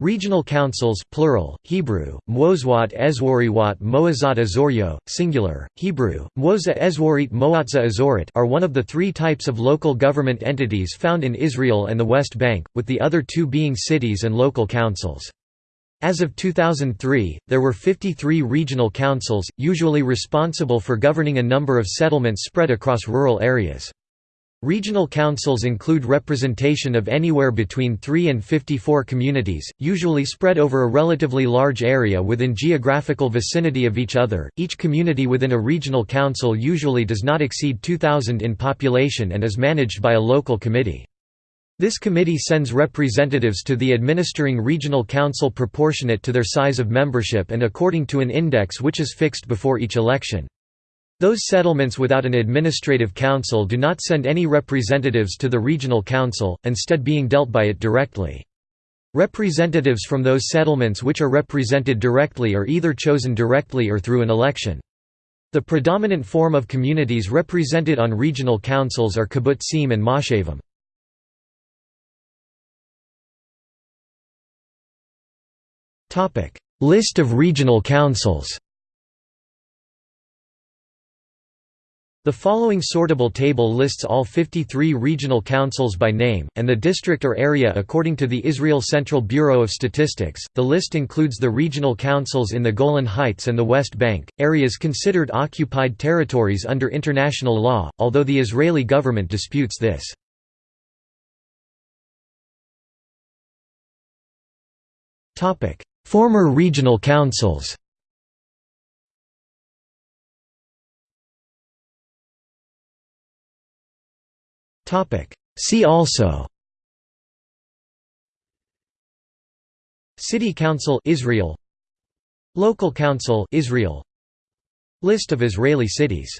Regional councils plural, Hebrew, Mwozwat Ezwariwat Moazat Azoryo, singular, Hebrew, Mwoza Ezwarit Moatza Azorit are one of the three types of local government entities found in Israel and the West Bank, with the other two being cities and local councils. As of 2003, there were 53 regional councils, usually responsible for governing a number of settlements spread across rural areas. Regional councils include representation of anywhere between 3 and 54 communities, usually spread over a relatively large area within geographical vicinity of each other. Each community within a regional council usually does not exceed 2,000 in population and is managed by a local committee. This committee sends representatives to the administering regional council proportionate to their size of membership and according to an index which is fixed before each election. Those settlements without an administrative council do not send any representatives to the regional council, instead being dealt by it directly. Representatives from those settlements which are represented directly are either chosen directly or through an election. The predominant form of communities represented on regional councils are kibbutzim and moshavim. List of regional councils The following sortable table lists all 53 regional councils by name, and the district or area according to the Israel Central Bureau of Statistics. The list includes the regional councils in the Golan Heights and the West Bank, areas considered occupied territories under international law, although the Israeli government disputes this. Former regional councils See also. City Council Israel. Local Council Israel. List of Israeli cities